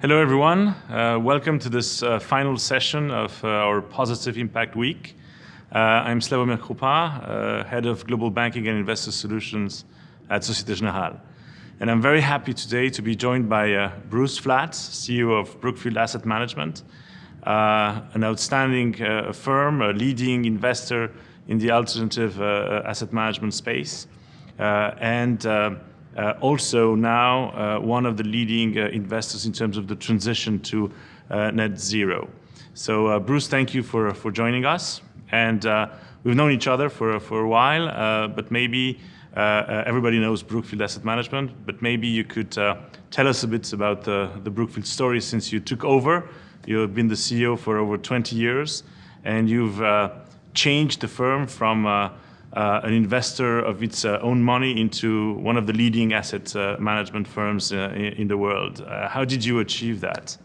Hello, everyone. Uh, welcome to this uh, final session of uh, our Positive Impact Week. Uh, I'm Slawomir Krupa, uh, Head of Global Banking and Investor Solutions at Societe Generale. And I'm very happy today to be joined by uh, Bruce Flatt, CEO of Brookfield Asset Management, an outstanding firm, a leading investor in the alternative asset management space, and uh, also now uh, one of the leading uh, investors in terms of the transition to uh, net zero. So uh, Bruce, thank you for, for joining us. And uh, we've known each other for, for a while, but maybe everybody knows Brookfield Asset Management, but maybe you could tell us a bit about the, the Brookfield story since you took over. You've been the CEO for over 20 years, and you've changed the firm from uh, an investor of its uh, own money into one of the leading asset uh, management firms uh, in, in, the world. Uh, how did you achieve that?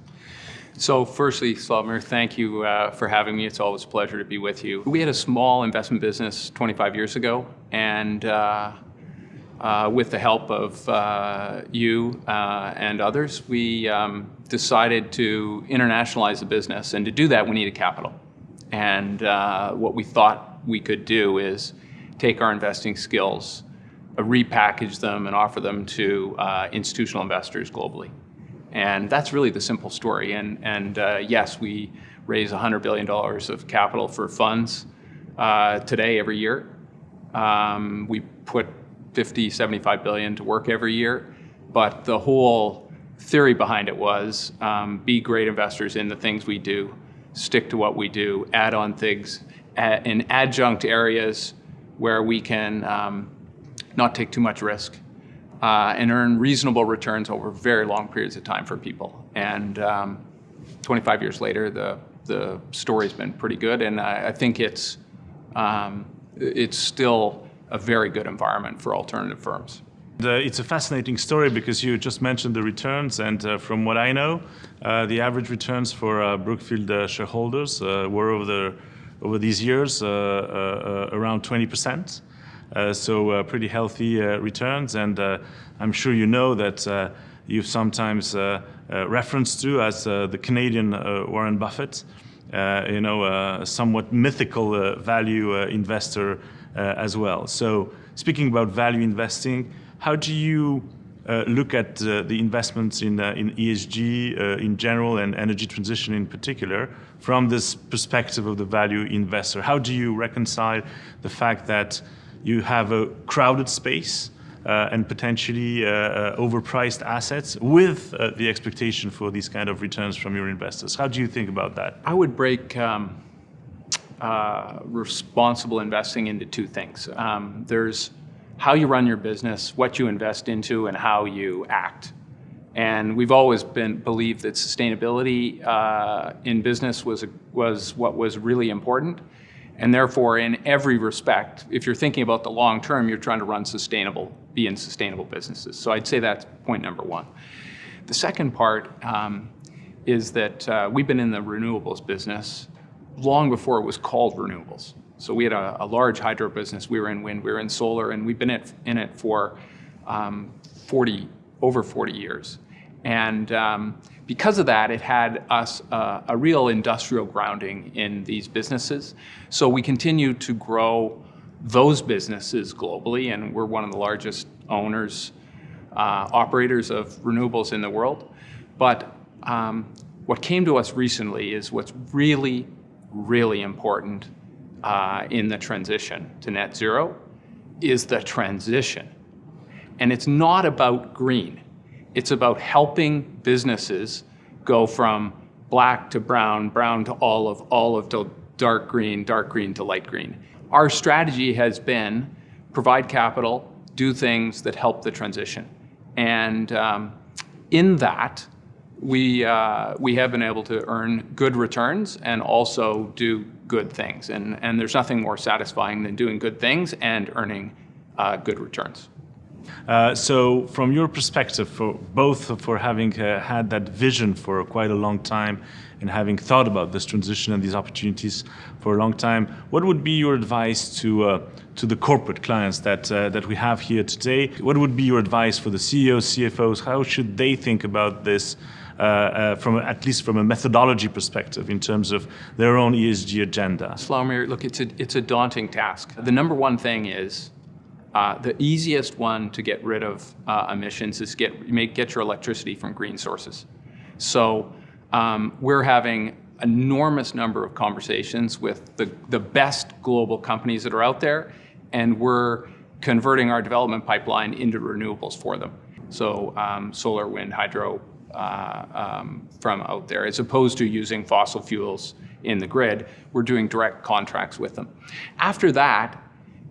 So firstly, Slawomir, thank you uh, for having me. It's always a pleasure to be with you. We had a small investment business 25 years ago, and with the help of you and others, we um, decided to internationalize the business. And to do that, we needed capital. And what we thought we could do is take our investing skills, uh, repackage them, and offer them to uh, institutional investors globally. And that's really the simple story. And, and uh, yes, we raise $100 billion of capital for funds uh, today every year. Um, we put 50, 75 billion to work every year. But the whole theory behind it was um, be great investors in the things we do, stick to what we do, add on things in adjunct areas where we can um, not take too much risk uh, and earn reasonable returns over very long periods of time for people. And um, 25 years later, the, the story's been pretty good, and I, I think it's, um, it's still a very good environment for alternative firms. it's a fascinating story because you just mentioned the returns, and uh, from what I know, uh, the average returns for uh, Brookfield uh, shareholders uh, were over the over these years uh, uh, uh, around 20%. so uh, pretty healthy uh, returns. And uh, I'm sure you know that you've sometimes referenced to as the Canadian Warren Buffett, you know, somewhat mythical value investor as well. So speaking about value investing, how do you uh, look at uh, the investments in, uh, in ESG in general and energy transition in particular from this perspective of the value investor? How do you reconcile the fact that you have a crowded space uh, and potentially uh, uh, overpriced assets with the expectation for these kind of returns from your investors? How do you think about that? I would break um, responsible investing into two things. Um, there's how you run your business, what you invest into, and how you act. And we've always been believed that sustainability uh, in business was, was what was really important. And therefore, in every respect, if you're thinking about the long term, you're trying to run sustainable, be in sustainable businesses. So I'd say that's point number one. The second part um, is that uh, we've been in the renewables business long before it was called renewables. So we had a, a, large hydro business. We were in wind, we were in solar, and we've been in it for um, 40, over 40 years. And um, because of that, it had us uh, a real industrial grounding in these businesses. So we continue to grow those businesses globally, and we're one of the largest owners, uh, operators of renewables in the world. But um, what came to us recently is what's really, really important uh, in the transition to net zero is the transition. And it's not about green. It's about helping businesses go from black to brown, brown to olive, olive to dark green, dark green to light green. Our strategy has been provide capital, do things that help the transition. And um, in that, we, uh, we have been able to earn good returns and also do good things. And, and there's nothing more satisfying than doing good things and earning uh, good returns. Uh, so from your perspective, for both for having uh, had that vision for quite a long time and having thought about this transition and these opportunities for a long time, what would be your advice to uh, to the corporate clients that uh, that we have here today? What would be your advice for the CEOs, CFOs? How should they think about this from at least from a methodology perspective in terms of their own ESG agenda? Slawomir, look, it's a, it's a daunting task. The number one thing is uh, the easiest one to get rid of uh, emissions is get make get your electricity from green sources. So um, we're having enormous number of conversations with the, the best global companies that are out there, and we're converting our development pipeline into renewables for them. So um, solar, wind, hydro uh, um, from out there, as opposed to using fossil fuels in the grid, we're doing direct contracts with them. After that,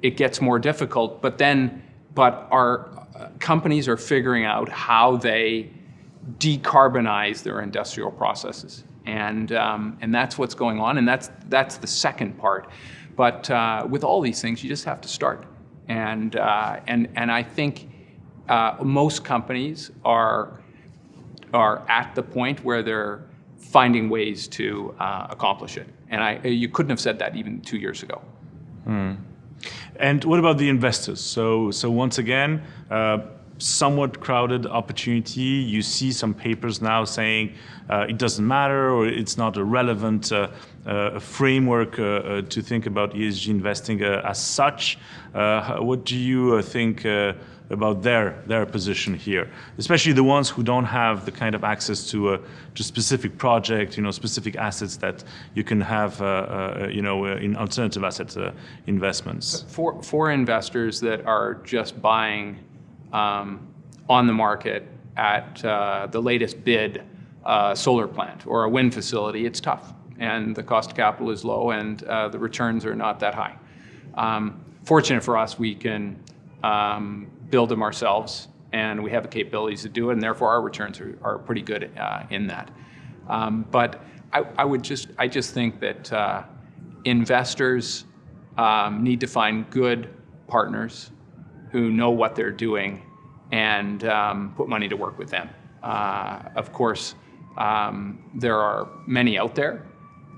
it gets more difficult, but then, but our uh, companies are figuring out how they decarbonize their industrial processes. And, um, and that's what's going on, and that's, that's the second part. But uh, with all these things, you just have to start. And, uh, and, and I think uh, most companies are, are at the point where they're finding ways to uh, accomplish it. And I, you couldn't have said that even two years ago. Hmm. And what about the investors? So, so once again, uh, somewhat crowded opportunity. You see some papers now saying uh, it doesn't matter or it's not a relevant uh, uh, framework uh, to think about ESG investing as such. what do you think about their their position here, especially the ones who don't have the kind of access to a to specific project, you know, specific assets that you can have, you know, in alternative asset investments. For for investors that are just buying um, on the market at uh, the latest bid uh, solar plant or a wind facility, it's tough. And the cost of capital is low and uh, the returns are not that high. Um, fortunate for us, we can um, build them ourselves and we have the capabilities to do it and therefore our returns are, are pretty good uh, in that. Um, but I, I, would just, I just think that uh, investors um, need to find good partners who know what they're doing and um, put money to work with them. Uh, of course, um, there are many out there,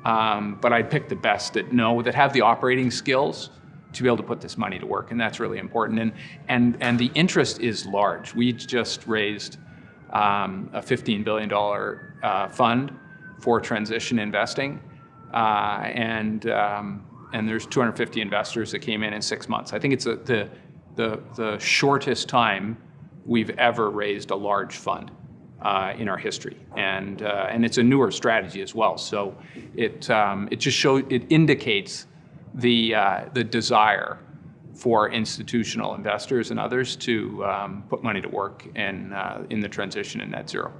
um, but I'd pick the best that know, that have the operating skills to be able to put this money to work, and that's really important. And, and, and the interest is large. We just raised um, a $15 billion uh, fund for transition investing, uh, and, um, and there's 250 investors that came in in six months. I think it's a, the, the, the shortest time we've ever raised a large fund uh, in our history. And, uh, and it's a newer strategy as well. So it, um, it just shows, it indicates the, uh, the desire for institutional investors and others to um, put money to work in, uh, in the transition in net zero.